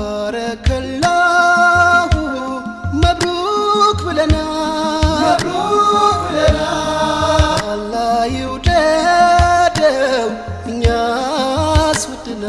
ባረከላሁ መብሩክ አላህ ይውደደው እኛስ ባረከላሁ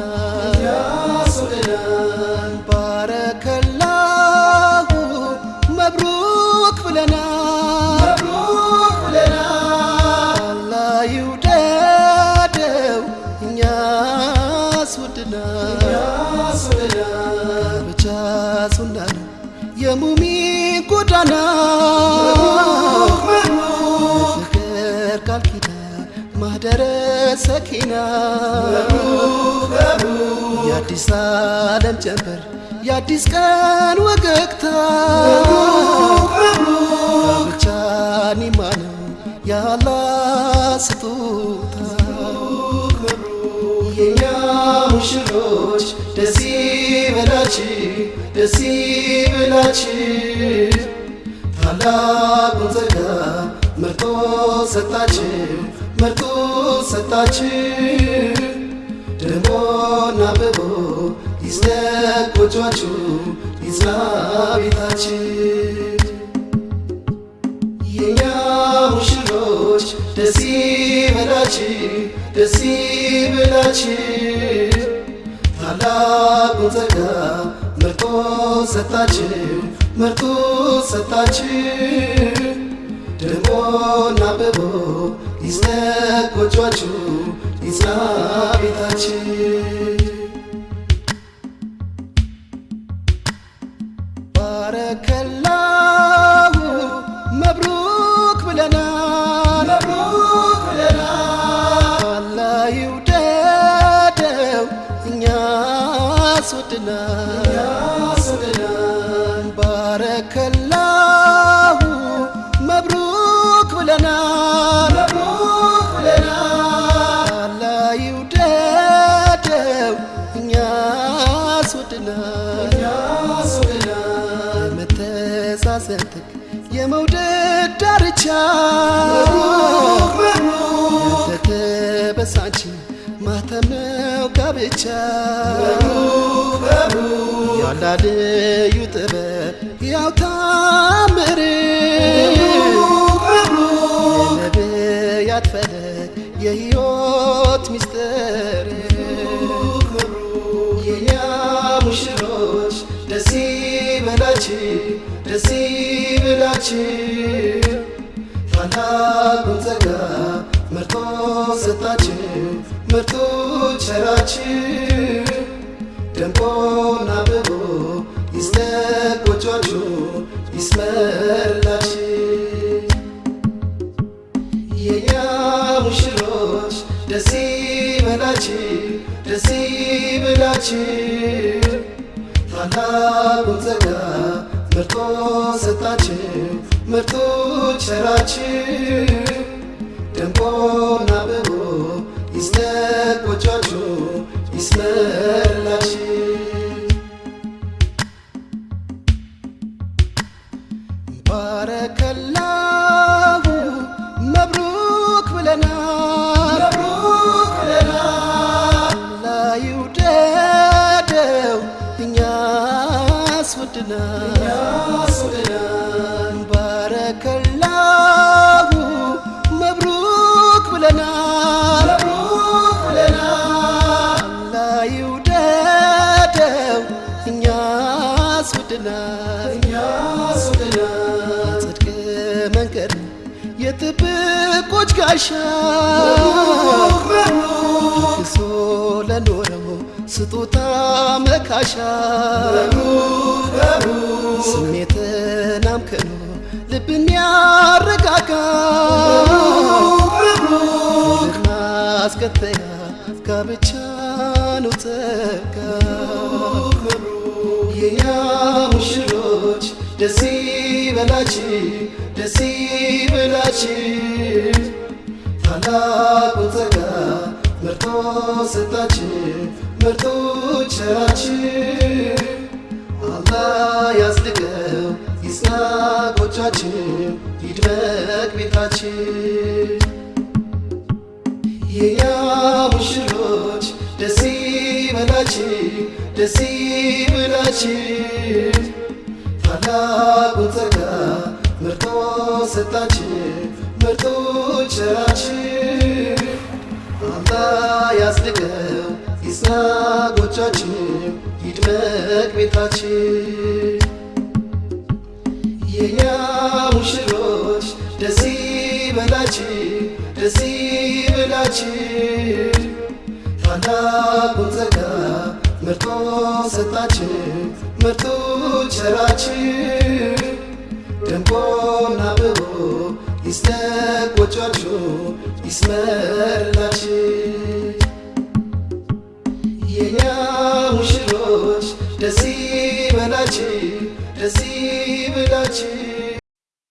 ሰኪና የአዲስ ዓለም ጀንበር የአዲስ ቀን ወገግታ። ብቻ ኒማ ነው ስጦታ። የኛ ሙሽሮች ደስ ይበላችሁ ደስ ይበላችሁ። ታላቁን ጸጋ መርጦ ሰጣችሁ መርጦ ሰጣችሁ ደሞና አብቦ ይስደቅ ጎጇችሁ ይጽና ቤታችሁ የኛ ሙሽሮች ደስ ይበላችሁ ደስ ይበላችሁ ታላቁን ጸጋ መርጦ ሰጣችሁ መርጦ ሰጣችሁ ደሞና አብቦ ጎጇችሁ ይጽና ቤታችሁ ባረከላሁ መብሩክ ብለናል። አላህ ይውደደው እኛስ ወድናል ጥግ የመውደድ ዳርቻ ያልተበሳች ማተም ነው ጋብቻ። ያላ ልዩ ጥበብ ያው ታምር። የነቢያት ፈለግ የሕይወት ሚስጥር የኛ ሙሽሮች ደስ ይበላችሁ ደስ ይበላችሁ ታላቁን ጸጋ መርጦ ሰጣችሁ መርጦ ቸራችሁ። ደምቆና አብቦ ይስደቅ ጎጇችሁ ይስመርላችሁ። የኛ ሙሽሮች ደስ ይበላችሁ ደስ ይበላችሁ ታላቁን ጸጋ መርጦ ሰጣችሁ መርጦ ቸራችሁ ደምቆና እኛስ ወድናል ባረከላሁ መብሩክ ብለናል። አላህ ይውደደው እኛስ ወድናል ጽድቅ መንገድ የጥብቆች ጋሻ ስጦታ መካሻ ስሜትን አምክኖ ልብን ያረጋጋ። ማስከተያ ጋብቻ ነው ጸጋ የኛ ሙሽሮች ደስ ይበላችሁ ደስ ይበላችሁ። ታላቁን ጸጋ መርጦ ሰጣችሁ ቸራችሁ አላህ ያጽድቀው ይጽና ጎጇችሁ ይድመቅ ቤታችሁ የኛ ሙሽሮች ደስ ይበላችሁ ደስ ይበላችሁ። ታላቁን ጸጋ መርጦ ሰጣችሁ መርጦ ቸራችሁ አምጣ ጎጇችሁ ይድመቅ ቤታችሁ የኛ ሙሽሮች ደስ ይበላችሁ ደስ ይበላችሁ። ታላቁን ጸጋ መርጦ ሰጣችሁ መርጦ ቸራችሁ። ደምቆና አብቦ ይስደቅ ጎጇችሁ ይስመርላችሁ የኛ ሙሽሮች ደስ ይበላችሁ ደስ ይበላችሁ